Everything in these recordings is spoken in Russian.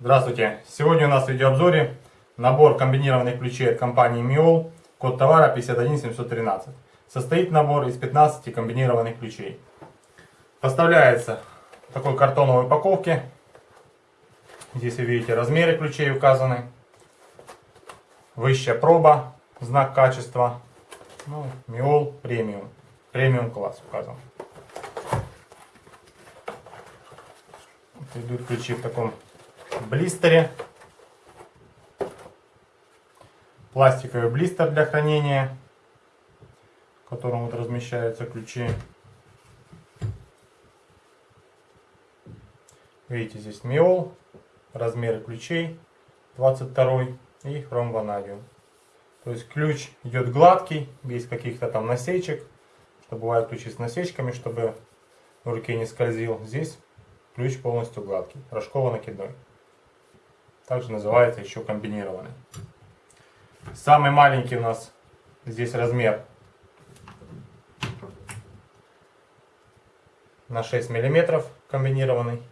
Здравствуйте! Сегодня у нас в видеообзоре набор комбинированных ключей от компании Miol, код товара 51713. Состоит набор из 15 комбинированных ключей. Поставляется в такой картоновой упаковке. Здесь вы видите размеры ключей указаны. Высшая проба, знак качества. Ну, Miol премиум. Премиум класс указан. Идут ключи в таком блистере. Пластиковый блистер для хранения, в котором вот размещаются ключи. Видите, здесь миол, размеры ключей 22 и хром. То есть ключ идет гладкий, без каких-то там насечек. Что бывают ключи с насечками, чтобы в руке не скользил. Здесь ключ полностью гладкий, рожково-накидной также называется еще комбинированный. Самый маленький у нас здесь размер на 6 миллиметров комбинированный.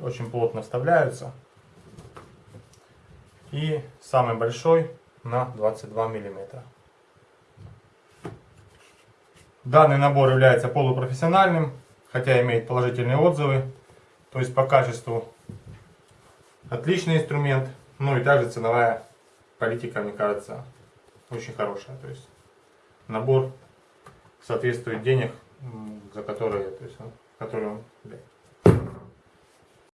Очень плотно вставляются. И самый большой на 22 миллиметра. Данный набор является полупрофессиональным, хотя имеет положительные отзывы то есть по качеству отличный инструмент. Ну и также ценовая политика, мне кажется, очень хорошая. То есть набор соответствует денег, за которые, то есть, которые он